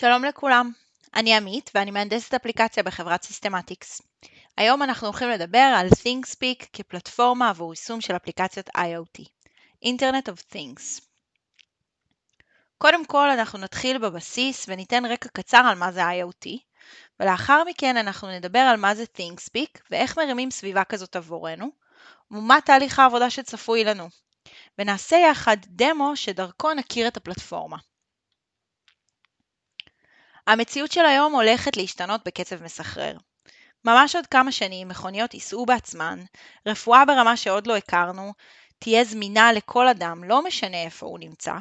שלום לכולם, אני עמית ואני מהנדסת אפליקציה בחברת סיסטמטיקס. היום אנחנו הולכים לדבר על ThingSpeak כפלטפורמה עבור יישום של אפליקציות IoT, Internet of Things. קודם כל אנחנו נתחיל בבסיס וניתן רקע קצר על מה זה IoT, ולאחר מכן אנחנו נדבר על מה זה ThingSpeak ואיך מרימים סביבה כזאת עבורנו, ומה תהליך העבודה שצפוי לנו. ונעשה יחד דמו שדרכו נכיר את הפלטפורמה. המציאות של היום הולכת להשתנות בקצב מסחרר. ממש עוד כמה שנים מכוניות ייסעו בעצמן, רפואה ברמה שעוד לא הכרנו, תהיה זמינה לכל אדם, לא משנה איפה הוא נמצא,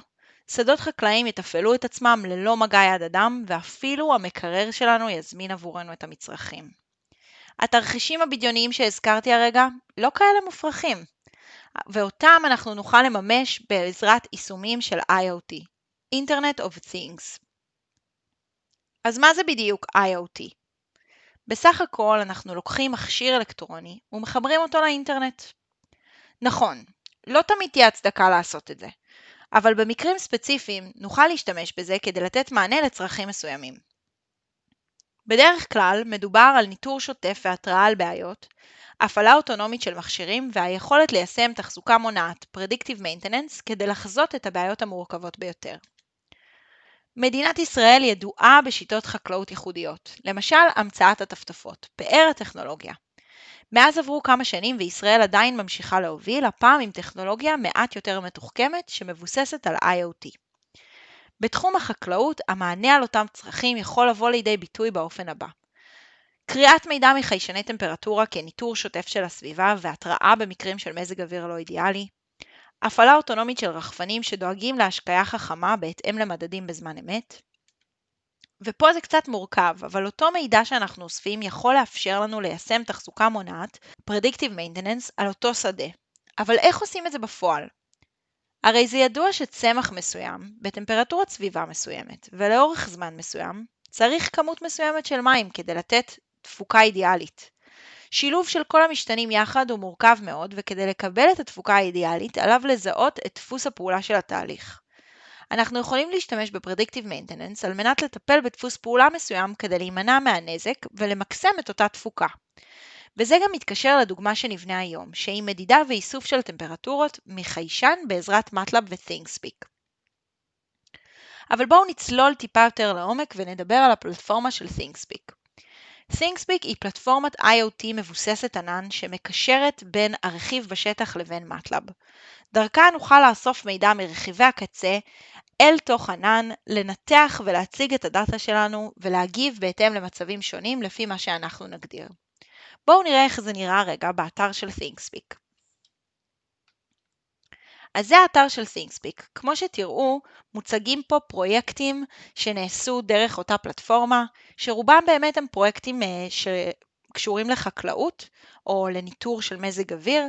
שדות חקלאיים יתפעלו את עצמם ללא מגע יד אדם, ואפילו המקרר שלנו יזמין עבורנו את המצרכים. התרחישים הבדיוניים שהזכרתי הרגע לא כאלה מופרכים, ואותם אנחנו נוכל לממש בעזרת יישומים של IoT, Internet of Things. אז מה זה בדיוק IoT? בסך הכל אנחנו לוקחים מכשיר אלקטרוני ומחברים אותו לאינטרנט. נכון, לא תמיד תהיה הצדקה לעשות את זה, אבל במקרים ספציפיים נוכל להשתמש בזה כדי לתת מענה לצרכים מסוימים. בדרך כלל מדובר על ניטור שוטף והתראה על בעיות, הפעלה אוטונומית של מכשירים והיכולת ליישם תחזוקה מונעת, Predictive Maintenance, כדי לחזות את הבעיות המורכבות ביותר. מדינת ישראל ידועה בשיטות חקלאות ייחודיות, למשל המצאת הטפטפות, פאר הטכנולוגיה. מאז עברו כמה שנים וישראל עדיין ממשיכה להוביל, הפעם עם טכנולוגיה מעט יותר מתוחכמת שמבוססת על IoT. בתחום החקלאות, המענה על אותם צרכים יכול לבוא לידי ביטוי באופן הבא קריאת מידע מחיישני טמפרטורה כניטור שוטף של הסביבה והתראה במקרים של מזג אוויר לא אידיאלי, הפעלה אוטונומית של רחפנים שדואגים להשקיה חכמה בהתאם למדדים בזמן אמת. ופה זה קצת מורכב, אבל אותו מידע שאנחנו אוספים יכול לאפשר לנו ליישם תחזוקה מונעת, Predictive Maintenance, על אותו שדה. אבל איך עושים את זה בפועל? הרי זה ידוע שצמח מסוים, בטמפרטורת סביבה מסוימת, ולאורך זמן מסוים, צריך כמות מסוימת של מים כדי לתת תפוקה אידיאלית. שילוב של כל המשתנים יחד הוא מורכב מאוד, וכדי לקבל את התפוקה האידיאלית, עליו לזהות את דפוס הפעולה של התהליך. אנחנו יכולים להשתמש ב-Predictive Maintenance על מנת לטפל בדפוס פעולה מסוים כדי להימנע מהנזק ולמקסם את אותה תפוקה. וזה גם מתקשר לדוגמה שנבנה היום, שהיא מדידה ואיסוף של טמפרטורות מחיישן בעזרת MATLAB ו-ThinkSpeak. אבל בואו נצלול טיפה יותר לעומק ונדבר על הפלטפורמה של ThinkSpeak. ThinkSpeak היא פלטפורמת IoT מבוססת ענן שמקשרת בין הרכיב בשטח לבין MATLAB. דרכה נוכל לאסוף מידע מרכיבי הקצה אל תוך ענן, לנתח ולהציג את הדאטה שלנו ולהגיב בהתאם למצבים שונים לפי מה שאנחנו נגדיר. בואו נראה איך זה נראה רגע באתר של ThinkSpeak. אז זה האתר של ThinkSpeak. כמו שתראו, מוצגים פה פרויקטים שנעשו דרך אותה פלטפורמה, שרובם באמת הם פרויקטים אה, שקשורים לחקלאות או לניטור של מזג אוויר.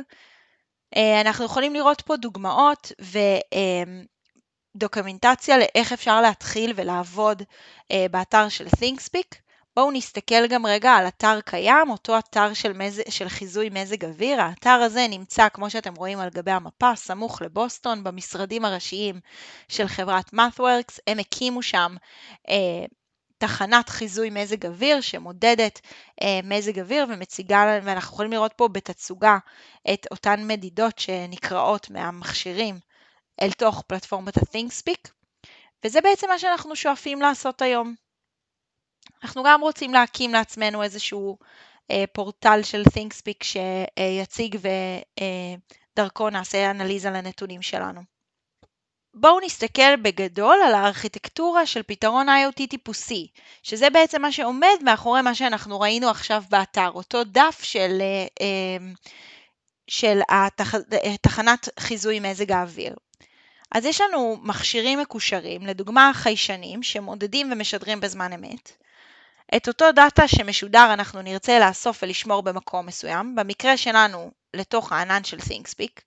אה, אנחנו יכולים לראות פה דוגמאות ודוקומנטציה לאיך אפשר להתחיל ולעבוד אה, באתר של ThinkSpeak. בואו נסתכל גם רגע על אתר קיים, אותו אתר של, מז... של חיזוי מזג אוויר. האתר הזה נמצא, כמו שאתם רואים על גבי המפה, סמוך לבוסטון, במשרדים הראשיים של חברת MathWorks. הם הקימו שם אה, תחנת חיזוי מזג אוויר שמודדת אה, מזג אוויר ומציגה, ואנחנו יכולים לראות פה בתצוגה את אותן מדידות שנקראות מהמכשירים אל תוך פלטפורמת ה-ThinkSpeak. וזה בעצם מה שאנחנו שואפים לעשות היום. אנחנו גם רוצים להקים לעצמנו איזשהו אה, פורטל של ThinkSpeak שיציג ודרכו נעשה אנליזה לנתונים שלנו. בואו נסתכל בגדול על הארכיטקטורה של פתרון IoT טיפוסי, שזה בעצם מה שעומד מאחורי מה שאנחנו ראינו עכשיו באתר, אותו דף של, אה, אה, של התח... תחנת חיזוי מזג האוויר. אז יש לנו מכשירים מקושרים, לדוגמה חיישנים, שמודדים ומשדרים בזמן אמת. את אותו דאטה שמשודר אנחנו נרצה לאסוף ולשמור במקום מסוים, במקרה שלנו לתוך הענן של ThinkSpeak.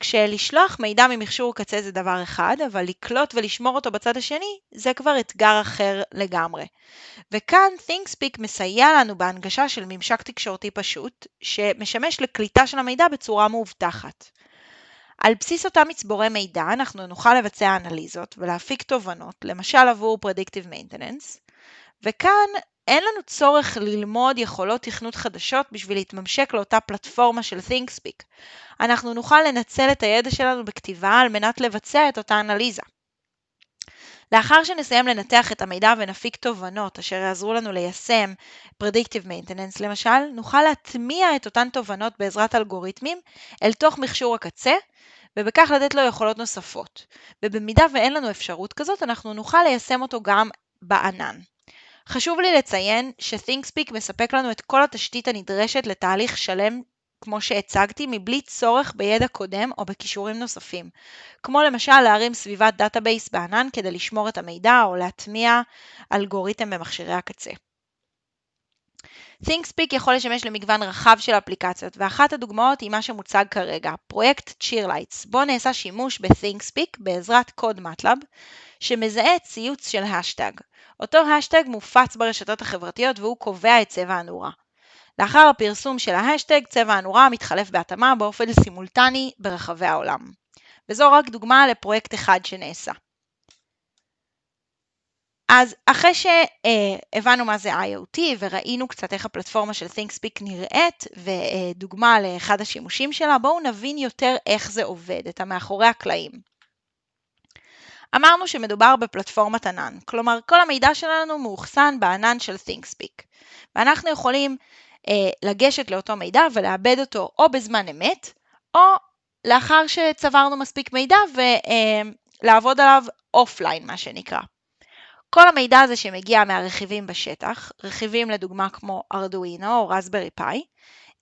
כשלשלוח מידע ממכשור קצה זה דבר אחד, אבל לקלוט ולשמור אותו בצד השני זה כבר אתגר אחר לגמרי. וכאן ThinkSpeak מסייע לנו בהנגשה של ממשק תקשורתי פשוט, שמשמש לקליטה של המידע בצורה מאובטחת. על בסיס אותם מצבורי מידע אנחנו נוכל לבצע אנליזות ולהפיק תובנות, למשל עבור Predictive Maintenance, וכאן אין לנו צורך ללמוד יכולות תכנות חדשות בשביל להתממשק לאותה פלטפורמה של ThinkSpeak. אנחנו נוכל לנצל את הידע שלנו בכתיבה על מנת לבצע את אותה אנליזה. לאחר שנסיים לנתח את המידע ונפיק תובנות אשר יעזרו לנו ליישם Predictive Maintenance למשל, נוכל להטמיע את אותן תובנות בעזרת אלגוריתמים אל תוך מכשור הקצה, ובכך לתת לו יכולות נוספות. ובמידה ואין לנו אפשרות כזאת, אנחנו נוכל ליישם אותו גם בענן. חשוב לי לציין ש-ThinkSpeak מספק לנו את כל התשתית הנדרשת לתהליך שלם כמו שהצגתי, מבלי צורך בידע קודם או בכישורים נוספים, כמו למשל להרים סביבת database בענן כדי לשמור את המידע או להטמיע אלגוריתם במכשירי הקצה. ThingSpeak יכול לשמש למגוון רחב של אפליקציות, ואחת הדוגמאות היא מה שמוצג כרגע, פרויקט Cheerlights, בו נעשה שימוש ב-ThingSpeak בעזרת קוד MATLAB, שמזהה ציוץ של השטג. אותו השטג מופץ ברשתות החברתיות והוא קובע את צבע הנורה. לאחר הפרסום של ההשטג, צבע הנורה מתחלף בהתאמה באופן סימולטני ברחבי העולם. וזו רק דוגמה לפרויקט אחד שנעשה. אז אחרי שהבנו מה זה IoT וראינו קצת איך הפלטפורמה של ThingSpeak נראית ודוגמה לאחד השימושים שלה, בואו נבין יותר איך זה עובד, את המאחורי הקלעים. אמרנו שמדובר בפלטפורמת ענן, כלומר כל המידע שלנו מאוחסן בענן של ThingSpeak, ואנחנו יכולים אה, לגשת לאותו מידע ולעבד אותו או בזמן אמת, או לאחר שצברנו מספיק מידע ולעבוד עליו offline, מה שנקרא. כל המידע הזה שמגיע מהרכיבים בשטח, רכיבים לדוגמה כמו Arduino או Raspberry Pi,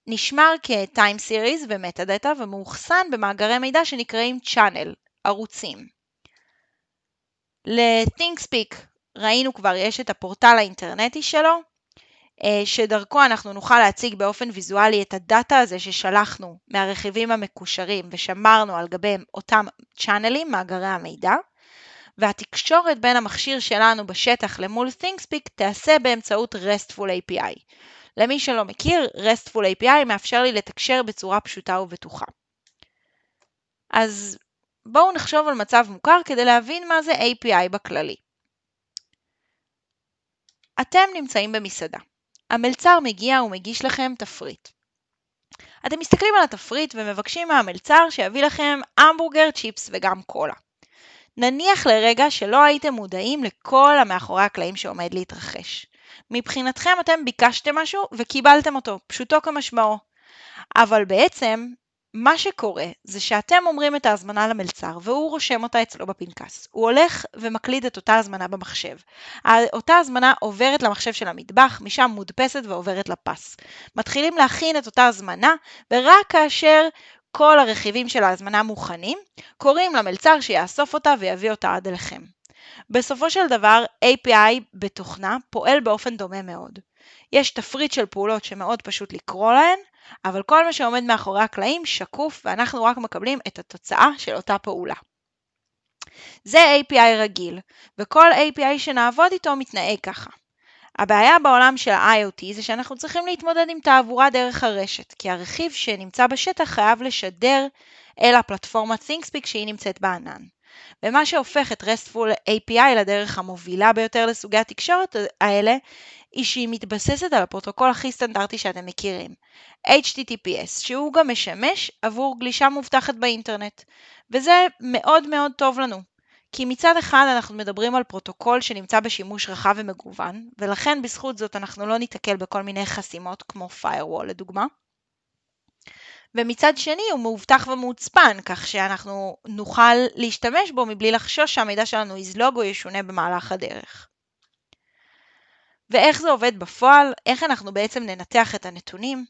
נשמר כ-time series ו metadata ומאוחסן במאגרי מידע שנקראים channel, ערוצים. ל-ThinkSpeak ראינו כבר יש את הפורטל האינטרנטי שלו, אה, שדרכו אנחנו נוכל להציג באופן ויזואלי את הדאטה הזה ששלחנו מהרכיבים המקושרים ושמרנו על גביהם אותם צ'אנלים, מאגרי המידע, והתקשורת בין המכשיר שלנו בשטח למול ThinkSpeak תיעשה באמצעות RESTful API. למי שלא מכיר, RESTful API מאפשר לי לתקשר בצורה פשוטה ובטוחה. אז בואו נחשוב על מצב מוכר כדי להבין מה זה API בכללי. אתם נמצאים במסעדה. המלצר מגיע ומגיש לכם תפריט. אתם מסתכלים על התפריט ומבקשים מהמלצר שיביא לכם המבורגר, צ'יפס וגם קולה. נניח לרגע שלא הייתם מודעים לכל המאחורי הקלעים שעומד להתרחש. מבחינתכם אתם ביקשתם משהו וקיבלתם אותו, פשוטו כמשמעו. אבל בעצם מה שקורה זה שאתם אומרים את ההזמנה למלצר והוא רושם אותה אצלו בפנקס. הוא הולך ומקליד את אותה הזמנה במחשב. אותה הזמנה עוברת למחשב של המטבח, משם מודפסת ועוברת לפס. מתחילים להכין את אותה הזמנה, ורק כאשר כל הרכיבים של ההזמנה מוכנים, קוראים למלצר שיאסוף אותה ויביא אותה עד אליכם. בסופו של דבר, API בתוכנה פועל באופן דומה מאוד. יש תפריט של פעולות שמאוד פשוט לקרוא להן, אבל כל מה שעומד מאחורי הקלעים שקוף ואנחנו רק מקבלים את התוצאה של אותה פעולה. זה API רגיל, וכל API שנעבוד איתו מתנהג ככה. הבעיה בעולם של ה-IoT זה שאנחנו צריכים להתמודד עם תעבורה דרך הרשת, כי הרכיב שנמצא בשטח חייב לשדר אל הפלטפורמת ThinkSpeak שהיא נמצאת בענן. ומה שהופך את RESTful API לדרך המובילה ביותר לסוגי התקשורת האלה, היא שהיא מתבססת על הפרוטוקול הכי סטנדרטי שאתם מכירים, HTTPS, שהוא גם משמש עבור גלישה מובטחת באינטרנט. וזה מאוד מאוד טוב לנו, כי מצד אחד אנחנו מדברים על פרוטוקול שנמצא בשימוש רחב ומגוון, ולכן בזכות זאת אנחנו לא ניתקל בכל מיני חסימות כמו firewall לדוגמה. ומצד שני הוא מאובטח ומוצפן, כך שאנחנו נוכל להשתמש בו מבלי לחשוש שהמידע שלנו יזלוג או ישונה במהלך הדרך. ואיך זה עובד בפועל, איך אנחנו בעצם ננתח את הנתונים.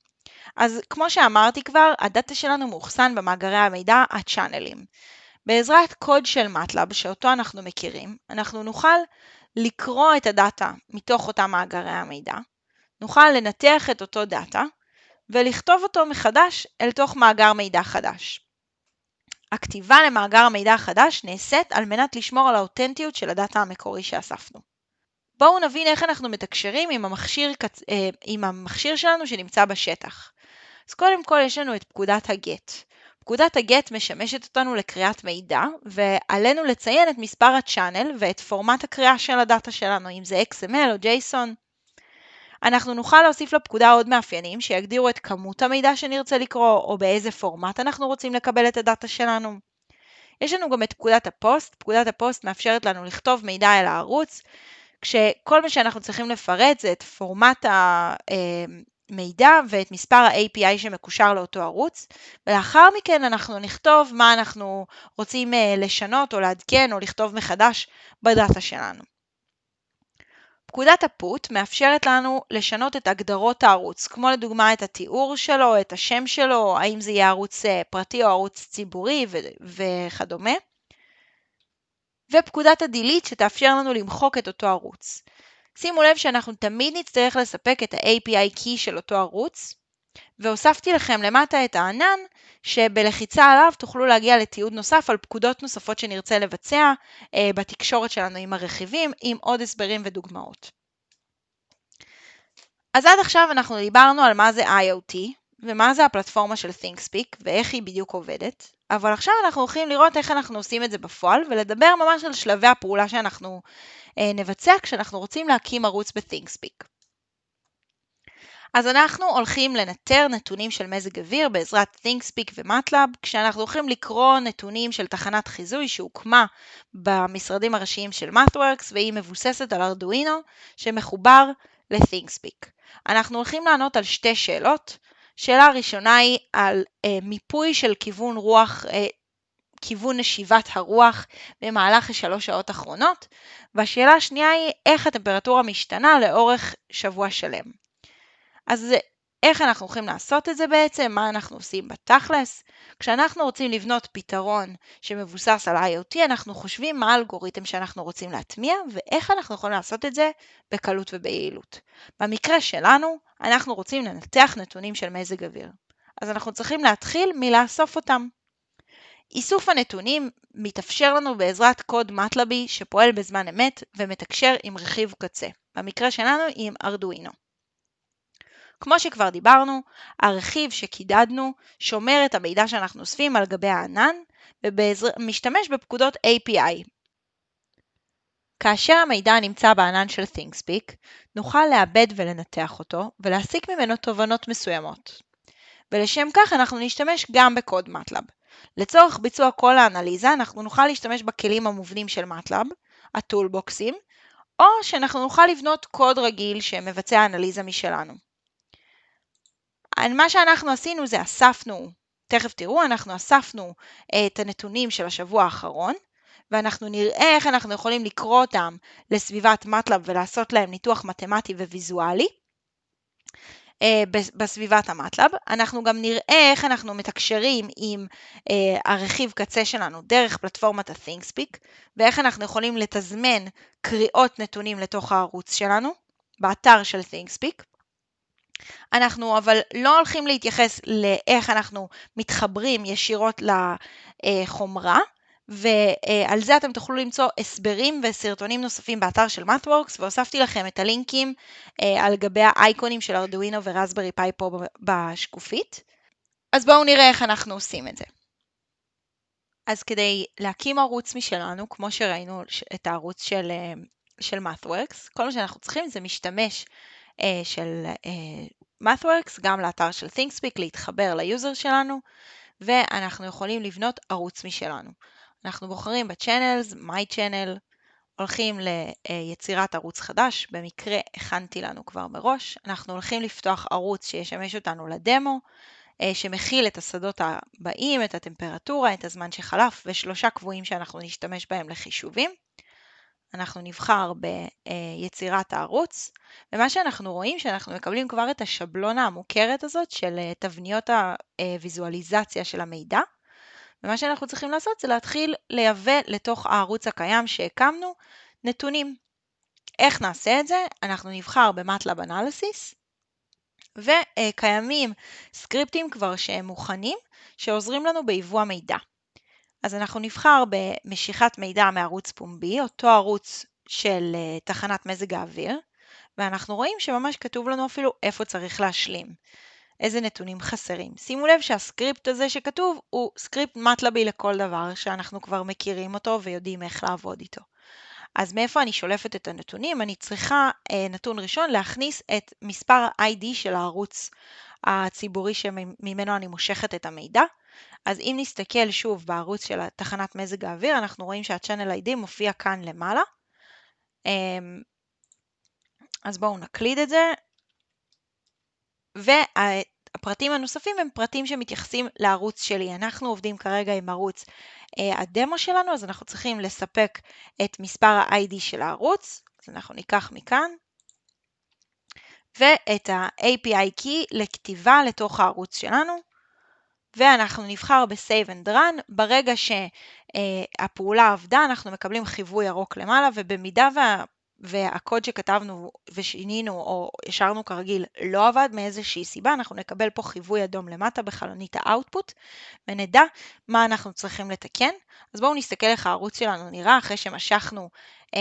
אז כמו שאמרתי כבר, הדאטה שלנו מאוחסן במאגרי המידע הצ'אנלים. בעזרת קוד של MATLAB, שאותו אנחנו מכירים, אנחנו נוכל לקרוא את הדאטה מתוך אותם מאגרי המידע, נוכל לנתח את אותו דאטה, ולכתוב אותו מחדש אל תוך מאגר מידע חדש. הכתיבה למאגר המידע החדש נעשית על מנת לשמור על האותנטיות של הדאטה המקורי שאספנו. בואו נבין איך אנחנו מתקשרים עם המכשיר, אה, עם המכשיר שלנו שנמצא בשטח. אז קודם כל יש לנו את פקודת הגט. פקודת הגט משמשת אותנו לקריאת מידע, ועלינו לציין את מספר הצ'אנל ואת פורמט הקריאה של הדאטה שלנו, אם זה XML או JSON. אנחנו נוכל להוסיף לפקודה עוד מאפיינים שיגדירו את כמות המידע שנרצה לקרוא, או באיזה פורמט אנחנו רוצים לקבל את הדאטה שלנו. יש לנו גם את פקודת הפוסט, פקודת הפוסט מאפשרת לנו לכתוב מידע אל הערוץ, כשכל מה שאנחנו צריכים לפרט זה את פורמט המידע ואת מספר ה-API שמקושר לאותו ערוץ, ולאחר מכן אנחנו נכתוב מה אנחנו רוצים אה, לשנות או לעדכן או לכתוב מחדש ב data שלנו. פקודת ה PUT מאפשרת לנו לשנות את הגדרות הערוץ, כמו לדוגמה את התיאור שלו, את השם שלו, האם זה יהיה ערוץ אה, פרטי או ערוץ ציבורי וכדומה. ופקודת ה-delete שתאפשר לנו למחוק את אותו ערוץ. שימו לב שאנחנו תמיד נצטרך לספק את ה-API key של אותו ערוץ, והוספתי לכם למטה את הענן, שבלחיצה עליו תוכלו להגיע לתיעוד נוסף על פקודות נוספות שנרצה לבצע אה, בתקשורת שלנו עם הרכיבים, עם עוד הסברים ודוגמאות. אז עד עכשיו אנחנו דיברנו על מה זה IoT, ומה זה הפלטפורמה של ThinkSpeak, ואיך היא בדיוק עובדת, אבל עכשיו אנחנו הולכים לראות איך אנחנו עושים את זה בפועל, ולדבר ממש על שלבי הפעולה שאנחנו אה, נבצע כשאנחנו רוצים להקים ערוץ ב-ThinkSpeak. אז אנחנו הולכים לנטר נתונים של מזג אוויר בעזרת ThinkSpeak ומטלאב, כשאנחנו הולכים לקרוא נתונים של תחנת חיזוי שהוקמה במשרדים הראשיים של MathWorks והיא מבוססת על ארדואינו שמחובר ל-ThinkSpeak. אנחנו הולכים לענות על שתי שאלות. שאלה ראשונה היא על אה, מיפוי של כיוון רוח, אה, כיוון נשיבת הרוח במהלך השלוש שעות האחרונות, והשאלה השנייה היא איך הטמפרטורה משתנה לאורך שבוע שלם. אז איך אנחנו הולכים לעשות את זה בעצם? מה אנחנו עושים בתכלס? כשאנחנו רוצים לבנות פתרון שמבוסס על IoT, אנחנו חושבים מה האלגוריתם שאנחנו רוצים להטמיע ואיך אנחנו יכולים לעשות את זה בקלות וביעילות. במקרה שלנו, אנחנו רוצים לנתח נתונים של מזג אוויר. אז אנחנו צריכים להתחיל מלאסוף אותם. איסוף הנתונים מתאפשר לנו בעזרת קוד מטלבי שפועל בזמן אמת ומתקשר עם רכיב קצה, במקרה שלנו עם ארדואינו. כמו שכבר דיברנו, הרכיב שקידדנו שומר את המידע שאנחנו אוספים על גבי הענן ומשתמש בפקודות API. כאשר המידע נמצא בענן של ThinkSpeak, נוכל לעבד ולנתח אותו ולהסיק ממנו תובנות מסוימות. ולשם כך אנחנו נשתמש גם בקוד MATLAB. לצורך ביצוע כל האנליזה אנחנו נוכל להשתמש בכלים המובנים של MATLAB, הטולבוקסים, או שאנחנו נוכל לבנות קוד רגיל שמבצע אנליזה משלנו. מה שאנחנו עשינו זה אספנו, תכף תראו, אנחנו אספנו אה, את הנתונים של השבוע האחרון, ואנחנו נראה איך אנחנו יכולים לקרוא אותם לסביבת מטלב ולעשות להם ניתוח מתמטי וויזואלי. אה, בסביבת המטלב. אנחנו גם נראה איך אנחנו מתקשרים עם אה, הרכיב קצה שלנו דרך פלטפורמת ה-ThinkSpeak, ואיך אנחנו יכולים לתזמן קריאות נתונים לתוך הערוץ שלנו, באתר של ThinkSpeak. אנחנו אבל לא הולכים להתייחס לאיך אנחנו מתחברים ישירות לחומרה, ועל זה אתם תוכלו למצוא הסברים וסרטונים נוספים באתר של MathWorks, והוספתי לכם את הלינקים אה, על גבי האייקונים של ארדואינו ורסברי פאי פה בשקופית. אז בואו נראה איך אנחנו עושים את זה. אז כדי להקים ערוץ משלנו, כמו שראינו את הערוץ של, אה, של MathWorks, כל מה שאנחנו צריכים זה משתמש של אה, MathWorks, גם לאתר של ThingSpeak, להתחבר ל user שלנו, ואנחנו יכולים לבנות ערוץ משלנו. אנחנו בוחרים ב-Channels, My Channel, הולכים ליצירת ערוץ חדש, במקרה הכנתי לנו כבר מראש, אנחנו הולכים לפתוח ערוץ שישמש אותנו לדמו, אה, שמכיל את השדות הבאים, את הטמפרטורה, את הזמן שחלף ושלושה קבועים שאנחנו נשתמש בהם לחישובים. אנחנו נבחר ביצירת הערוץ, ומה שאנחנו רואים שאנחנו מקבלים כבר את השבלונה המוכרת הזאת של אה, תבניות הוויזואליזציה של המידע, ומה שאנחנו צריכים לעשות זה להתחיל לייבא לתוך הערוץ הקיים שהקמנו נתונים. איך נעשה את זה? אנחנו נבחר במטלב אנליסיס, וקיימים סקריפטים כבר שהם מוכנים, שעוזרים לנו ביבוא המידע. אז אנחנו נבחר במשיכת מידע מערוץ פומבי, אותו ערוץ של אה, תחנת מזג האוויר, ואנחנו רואים שממש כתוב לנו אפילו איפה צריך להשלים. איזה נתונים חסרים. שימו לב שהסקריפט הזה שכתוב הוא סקריפט מטלבי לכל דבר, שאנחנו כבר מכירים אותו ויודעים איך לעבוד איתו. אז מאיפה אני שולפת את הנתונים? אני צריכה, אה, נתון ראשון, להכניס את מספר ה-ID של הערוץ הציבורי שממנו אני מושכת את המידע. אז אם נסתכל שוב בערוץ של תחנת מזג האוויר, אנחנו רואים שה-Channel ID מופיע כאן למעלה. אמ, אז בואו נקליד את זה. והפרטים הנוספים הם פרטים שמתייחסים לערוץ שלי. אנחנו עובדים כרגע עם ערוץ אה, הדמו שלנו, אז אנחנו צריכים לספק את מספר ה-ID של הערוץ. אז אנחנו ניקח מכאן. ואת ה-API Key לכתיבה לתוך הערוץ שלנו. ואנחנו נבחר ב-Save and Run. ברגע שהפעולה עבדה, אנחנו מקבלים חיווי ירוק למעלה, ובמידה וה... והקוד שכתבנו ושינינו או השארנו כרגיל לא עבד מאיזושהי סיבה, אנחנו נקבל פה חיווי אדום למטה בחלונית האוטפוט ונדע מה אנחנו צריכים לתקן. אז בואו נסתכל איך הערוץ שלנו נראה אחרי שמשכנו אה,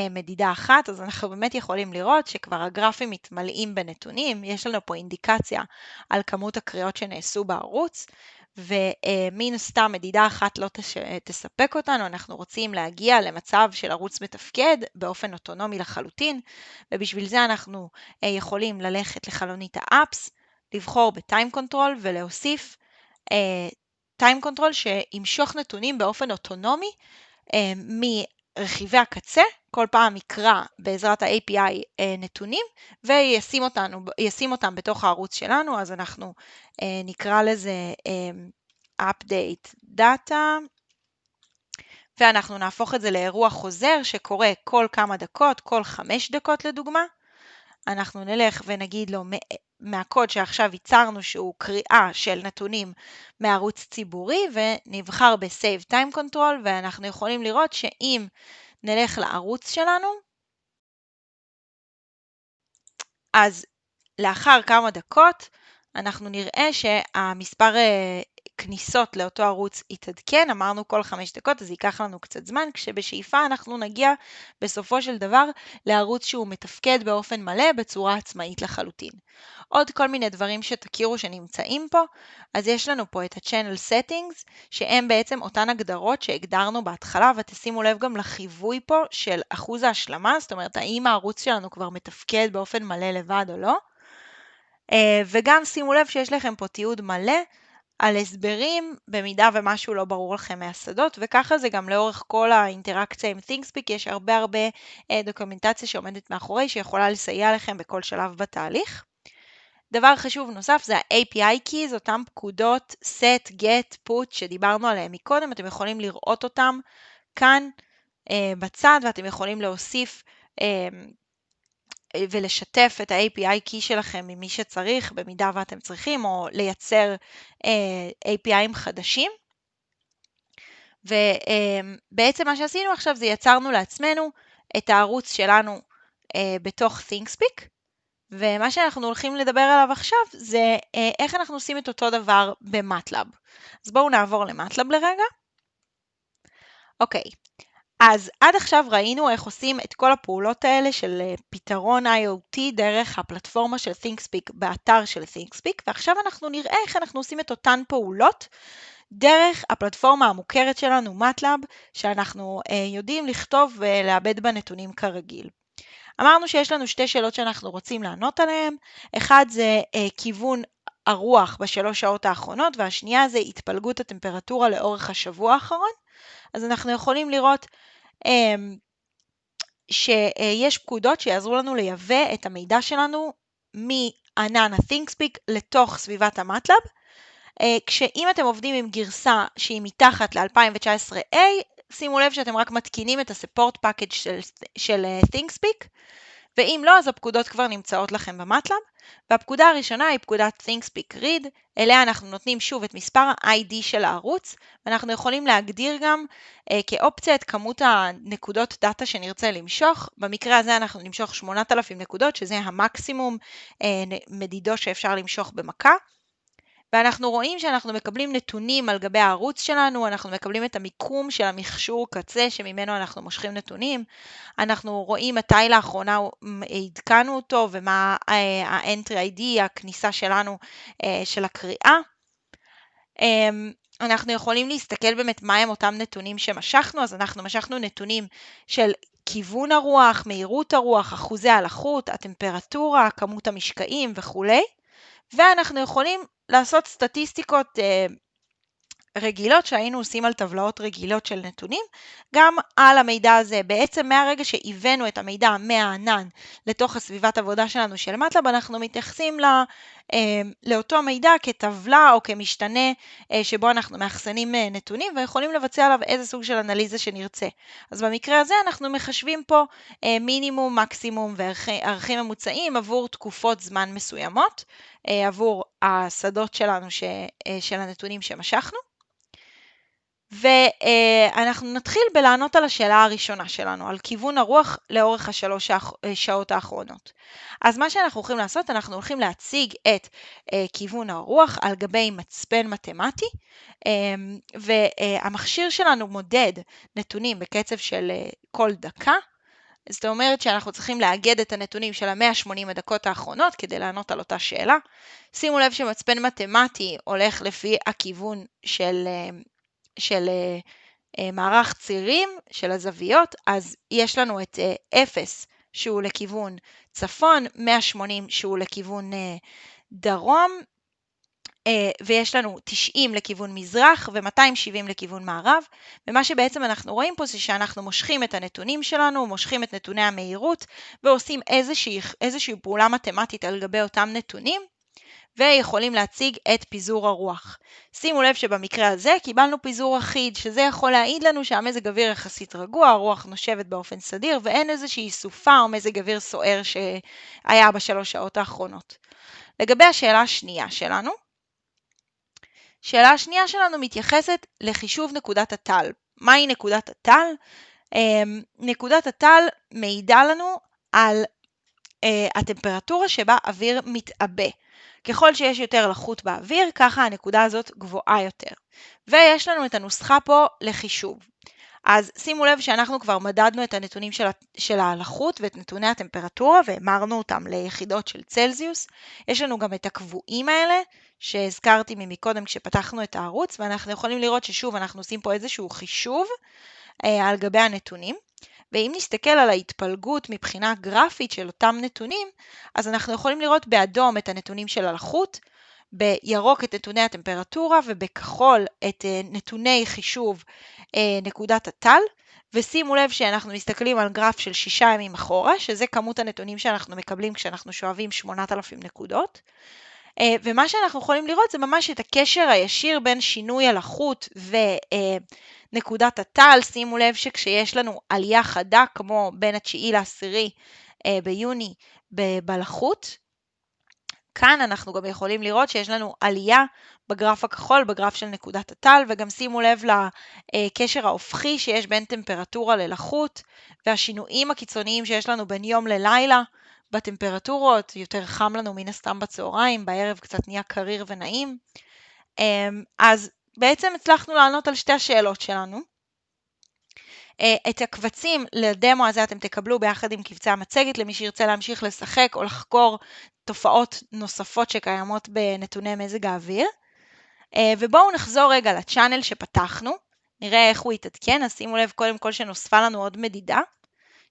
מדידה אחת, אז אנחנו באמת יכולים לראות שכבר הגרפים מתמלאים בנתונים, יש לנו פה אינדיקציה על כמות הקריאות שנעשו בערוץ, ומן הסתם מדידה אחת לא תש... תספק אותנו, אנחנו רוצים להגיע למצב של ערוץ מתפקד באופן אוטונומי לחלוטין, ובשביל זה אנחנו אה, יכולים ללכת לחלונית האפס, לבחור ב-time control ולהוסיף uh, time control שימשוך נתונים באופן אוטונומי מרכיבי הקצה, כל פעם יקרא בעזרת ה-API uh, נתונים וישים אותנו, אותם בתוך הערוץ שלנו, אז אנחנו uh, נקרא לזה um, update data ואנחנו נהפוך את זה לאירוע חוזר שקורה כל כמה דקות, כל חמש דקות לדוגמה. אנחנו נלך ונגיד לו מהקוד שעכשיו ייצרנו שהוא קריאה של נתונים מערוץ ציבורי ונבחר ב-Save Time Control ואנחנו יכולים לראות שאם נלך לערוץ שלנו, אז לאחר כמה דקות אנחנו נראה שהמספר אה, כניסות לאותו ערוץ יתעדכן, אמרנו כל חמש דקות, אז ייקח לנו קצת זמן, כשבשאיפה אנחנו נגיע בסופו של דבר לערוץ שהוא מתפקד באופן מלא בצורה עצמאית לחלוטין. עוד כל מיני דברים שתכירו שנמצאים פה, אז יש לנו פה את ה-Channel Settings, שהם בעצם אותן הגדרות שהגדרנו בהתחלה, ותשימו לב גם לחיווי פה של אחוז ההשלמה, זאת אומרת האם הערוץ שלנו כבר מתפקד באופן מלא לבד או לא. אה, וגם שימו לב שיש לכם פה תיעוד מלא על הסברים במידה ומשהו לא ברור לכם מהשדות, וככה זה גם לאורך כל האינטראקציה עם ThinkSpeak, יש הרבה הרבה אה, דוקומנטציה שעומדת מאחורי שיכולה לסייע לכם בכל שלב בתהליך. דבר חשוב נוסף זה ה-API Keys, אותם פקודות set, get, put שדיברנו עליהם מקודם, אתם יכולים לראות אותם כאן אה, בצד ואתם יכולים להוסיף אה, ולשתף את ה-API key שלכם ממי שצריך, במידה ואתם צריכים, או לייצר uh, אה, APIים חדשים. ובעצם מה שעשינו עכשיו זה יצרנו לעצמנו את הערוץ שלנו uh, בתוך ThinkSpeak, ומה שאנחנו הולכים לדבר עליו עכשיו זה uh, איך אנחנו עושים את אותו דבר במטלאב. אז בואו נעבור למטלאב לרגע. אוקיי, אז עד עכשיו ראינו איך עושים את כל הפעולות האלה של אה, פתרון IoT דרך הפלטפורמה של ThinkSpeak באתר של ThinkSpeak, ועכשיו אנחנו נראה איך אנחנו עושים את אותן פעולות דרך הפלטפורמה המוכרת שלנו, MATLAB, שאנחנו אה, יודעים לכתוב ולעבד בה נתונים כרגיל. אמרנו שיש לנו שתי שאלות שאנחנו רוצים לענות עליהן, אחד זה אה, כיוון הרוח בשלוש שעות האחרונות, והשנייה זה התפלגות הטמפרטורה לאורך השבוע האחרון. אז אנחנו יכולים לראות שיש פקודות שיעזרו לנו לייבא את המידע שלנו מענן ה-ThinkSpeak לתוך סביבת המטלב. אה, כשאם אתם עובדים עם גרסה שהיא מתחת ל-2019A, שימו לב שאתם רק מתקינים את ה-support package של, של אה, ThinkSpeak, ואם לא, אז הפקודות כבר נמצאות לכם במטלב. והפקודה הראשונה היא פקודת ThinkSpeak Read, אליה אנחנו נותנים שוב את מספר ה-ID של הערוץ, ואנחנו יכולים להגדיר גם אה, כאופציה את כמות הנקודות דאטה שנרצה למשוך. במקרה הזה אנחנו נמשוך 8,000 נקודות, שזה המקסימום אה, מדידו שאפשר למשוך במכה. ואנחנו רואים שאנחנו מקבלים נתונים על גבי הערוץ שלנו, אנחנו מקבלים את המיקום של המכשור קצה שממנו אנחנו מושכים נתונים, אנחנו רואים מתי לאחרונה עדכנו אותו ומה ה-entry ID, הכניסה שלנו של הקריאה. אמ, אנחנו יכולים להסתכל באמת מהם אותם נתונים שמשכנו, אז אנחנו משכנו נתונים של כיוון הרוח, מהירות הרוח, אחוזי הלחות, הטמפרטורה, כמות המשקעים וכולי, ואנחנו יכולים לעשות סטטיסטיקות אה, רגילות שהיינו עושים על טבלאות רגילות של נתונים, גם על המידע הזה. בעצם מהרגע שהבאנו את המידע מהענן לתוך הסביבת עבודה שלנו של מטלב, אנחנו מתייחסים לא, לאותו מידע כטבלה או כמשתנה אה, שבו אנחנו מאחסנים אה, נתונים ויכולים לבצע עליו איזה סוג של אנליזה שנרצה. אז במקרה הזה אנחנו מחשבים פה מינימום, מקסימום וערכים ממוצעים עבור תקופות זמן מסוימות, עבור השדות שלנו ש, של הנתונים שמשכנו. ואנחנו נתחיל בלענות על השאלה הראשונה שלנו, על כיוון הרוח לאורך השלוש שעות האחרונות. אז מה שאנחנו הולכים לעשות, אנחנו הולכים להציג את אה, כיוון הרוח על גבי מצפן מתמטי, אמ, והמכשיר שלנו מודד נתונים בקצב של אה, כל דקה. זאת אומרת שאנחנו צריכים לאגד את הנתונים של ה-180 הדקות האחרונות כדי לענות על אותה שאלה. שימו לב שמצפן מתמטי הולך לפי הכיוון של אה, של אה, אה, מערך צירים של הזוויות, אז יש לנו את 0 אה, שהוא לכיוון צפון, 180 שהוא לכיוון דרום, ויש לנו 90 לכיוון מזרח ו-270 לכיוון מערב, ומה שבעצם אנחנו רואים פה זה שאנחנו מושכים את הנתונים שלנו, מושכים את נתוני המהירות ועושים איזושהי, איזושהי פעולה מתמטית על גבי אותם נתונים, ויכולים להציג את פיזור הרוח. שימו לב שבמקרה הזה קיבלנו פיזור אחיד, שזה יכול להעיד לנו שהמזג אוויר יחסית רגוע, הרוח נושבת באופן סדיר ואין איזושהי סופה או מזג אוויר סוער שהיה בשלוש שעות האחרונות. לגבי השאלה השנייה שלנו, שאלה השנייה שלנו מתייחסת לחישוב נקודת הטל. מהי נקודת הטל? אמ, נקודת הטל מעידה לנו על אה, הטמפרטורה שבה אוויר מתעבה. ככל שיש יותר לחות באוויר, ככה הנקודה הזאת גבוהה יותר. ויש לנו את הנוסחה פה לחישוב. אז שימו לב שאנחנו כבר מדדנו את הנתונים של, הלחות ואת נתוני הטמפרטורה והמרנו אותם ליחידות של צלזיוס. יש לנו גם את הקבועים האלה שהזכרתי ממקודם כשפתחנו את הערוץ ואנחנו יכולים לראות ששוב אנחנו עושים פה איזשהו חישוב אה, על גבי הנתונים. ואם נסתכל על ההתפלגות מבחינה גרפית של אותם נתונים, אז אנחנו יכולים לראות באדום את הנתונים של הלחות, בירוק את נתוני הטמפרטורה ובכחול את אה, נתוני חישוב אה, נקודת הטל. ושימו לב שאנחנו מסתכלים על גרף של שישה ימים אחורה, שזה כמות הנתונים שאנחנו מקבלים כשאנחנו שואבים 8,000 נקודות. אה, ומה שאנחנו יכולים לראות זה ממש את הקשר הישיר בין שינוי הלחות ונקודת הטל. שימו לב שכשיש לנו עלייה חדה, כמו בין התשיעי לעשירי אה, ביוני בלחות, כאן אנחנו גם יכולים לראות שיש לנו עלייה בגרף הכחול, בגרף של נקודת הטל, וגם שימו לב לקשר ההופכי שיש בין טמפרטורה ללחות, והשינויים הקיצוניים שיש לנו בין יום ללילה. בטמפרטורות, יותר חם לנו מן הסתם בצהריים, בערב קצת נהיה קריר ונעים. אמ, אז בעצם הצלחנו לענות על שתי השאלות שלנו. אה, את הקבצים לדמו הזה אתם תקבלו ביחד עם קבצי המצגת למי שירצה להמשיך לשחק או לחקור תופעות נוספות שקיימות בנתוני מזג האוויר. אה, ובואו נחזור רגע לצ'אנל שפתחנו, נראה איך הוא יתעדכן, אז שימו לב קודם כל שנוספה לנו עוד מדידה.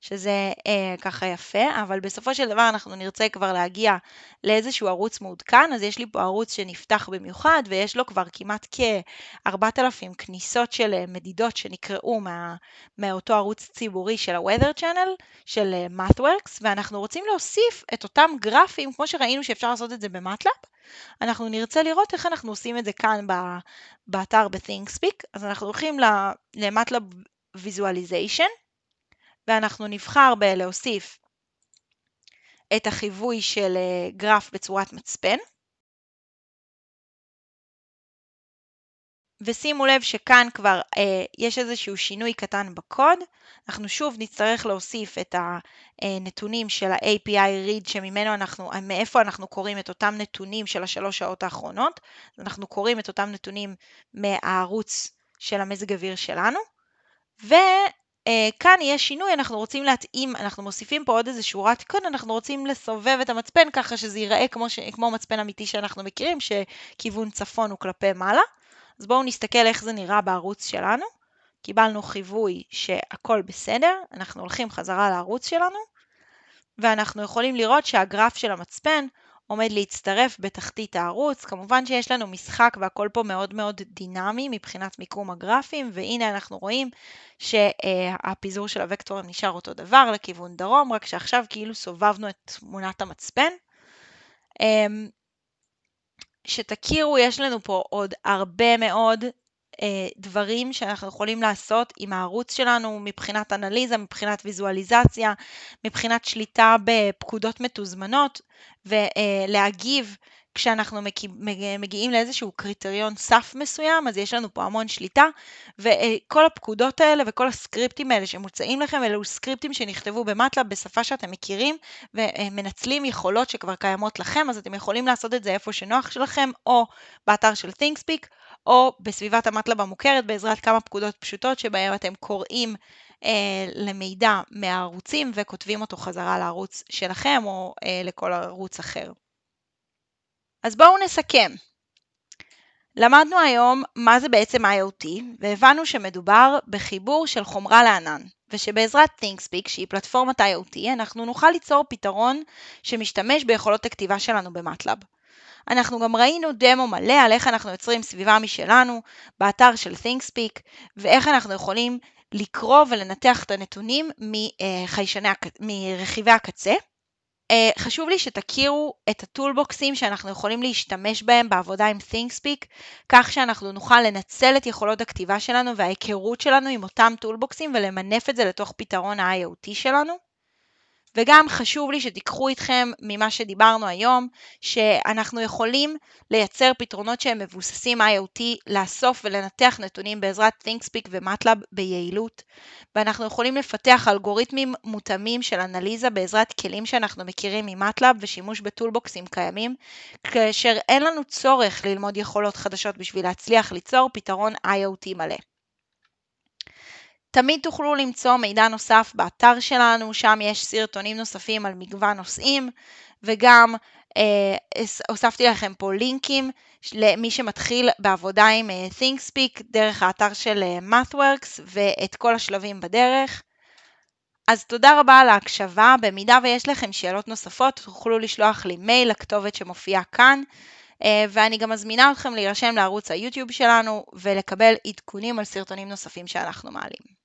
שזה אה, ככה יפה, אבל בסופו של דבר אנחנו נרצה כבר להגיע לאיזשהו ערוץ מעודכן, אז יש לי פה ערוץ שנפתח במיוחד ויש לו כבר כמעט כ-4,000 כניסות של אה, מדידות שנקראו מה, מאותו ערוץ ציבורי של ה-Weather Channel, של אה, MathWorks, ואנחנו רוצים להוסיף את אותם גרפים, כמו שראינו שאפשר לעשות את זה במטלאפ, אנחנו נרצה לראות איך אנחנו עושים את זה כאן באתר ב-ThinkSpeak, אז אנחנו הולכים למטלאב Visualization, ואנחנו נבחר בלהוסיף את החיווי של אה, גרף בצורת מצפן. ושימו לב שכאן כבר אה, יש איזשהו שינוי קטן בקוד. אנחנו שוב נצטרך להוסיף את הנתונים של ה-API read שממנו אנחנו, מאיפה אנחנו קוראים את אותם נתונים של השלוש שעות האחרונות. אנחנו קוראים את אותם נתונים מהערוץ של המזג אוויר שלנו. וכאן יהיה שינוי, אנחנו רוצים להתאים, אנחנו מוסיפים פה עוד איזה שורת קוד, אנחנו רוצים לסובב את המצפן ככה שזה ייראה כמו, ש, כמו מצפן אמיתי שאנחנו מכירים, שכיוון צפון הוא כלפי מעלה. אז בואו נסתכל איך זה נראה בערוץ שלנו. קיבלנו חיווי שהכל בסדר, אנחנו הולכים חזרה לערוץ שלנו, ואנחנו יכולים לראות שהגרף של המצפן עומד להצטרף בתחתית הערוץ. כמובן שיש לנו משחק והכל פה מאוד מאוד דינמי מבחינת מיקום הגרפים, והנה אנחנו רואים שהפיזור של הוקטורים נשאר אותו דבר לכיוון דרום, רק שעכשיו כאילו סובבנו את תמונת המצפן. אמ, שתכירו, יש לנו פה עוד הרבה מאוד אה, דברים שאנחנו יכולים לעשות עם הערוץ שלנו מבחינת אנליזה, מבחינת ויזואליזציה, מבחינת שליטה בפקודות מתוזמנות ולהגיב כשאנחנו מגיעים לאיזשהו קריטריון סף מסוים, אז יש לנו פה המון שליטה, וכל הפקודות האלה וכל הסקריפטים האלה שמוצעים לכם, אלו סקריפטים שנכתבו במטלאב בשפה שאתם מכירים, ומנצלים יכולות שכבר קיימות לכם, אז אתם יכולים לעשות את זה איפה שנוח שלכם, או באתר של ThinkSpeak, או בסביבת המטלאב המוכרת בעזרת כמה פקודות פשוטות שבהם אתם קוראים למידע מהערוצים וכותבים אותו חזרה לערוץ שלכם או אה, לכל ערוץ אחר. אז בואו נסכם. למדנו היום מה זה בעצם IoT, והבנו שמדובר בחיבור של חומרה לענן, ושבעזרת ThinkSpeak, שהיא פלטפורמת IoT, אנחנו נוכל ליצור פתרון שמשתמש ביכולות הכתיבה שלנו במטלאב. אנחנו גם ראינו דמו מלא על איך אנחנו יוצרים סביבה משלנו באתר של ThinkSpeak, ואיך אנחנו יכולים לקרוא ולנתח את הנתונים מרכיבי הקצה. אה, חשוב לי שתכירו את הטולבוקסים שאנחנו יכולים להשתמש בהם בעבודה עם ThinkSpeak, כך שאנחנו נוכל לנצל את יכולות הכתיבה שלנו וההיכרות שלנו עם אותם טולבוקסים ולמנף את זה לתוך פתרון ה-IoT שלנו. וגם חשוב לי שתיקחו איתכם ממה שדיברנו היום, שאנחנו יכולים לייצר פתרונות שהם מבוססים IoT, לאסוף ולנתח נתונים בעזרת ThinkSpeak ומטלאב ביעילות, ואנחנו יכולים לפתח אלגוריתמים מותאמים של אנליזה בעזרת כלים שאנחנו מכירים ממטלאב ושימוש בטולבוקסים קיימים, כאשר אין לנו צורך ללמוד יכולות חדשות בשביל להצליח ליצור פתרון IoT מלא. תמיד תוכלו למצוא מידע נוסף באתר שלנו, שם יש סרטונים נוספים על מגוון נושאים, וגם אה, הוספתי לכם פה לינקים למי שמתחיל בעבודה עם אה, ThinkSpeak דרך האתר של אה, MathWorks ואת כל השלבים בדרך. אז תודה רבה על ההקשבה, במידה ויש לכם שאלות נוספות תוכלו לשלוח לי מייל לכתובת שמופיעה כאן. אה, ואני גם מזמינה אתכם להירשם לערוץ היוטיוב שלנו ולקבל עדכונים על סרטונים נוספים שאנחנו מעלים.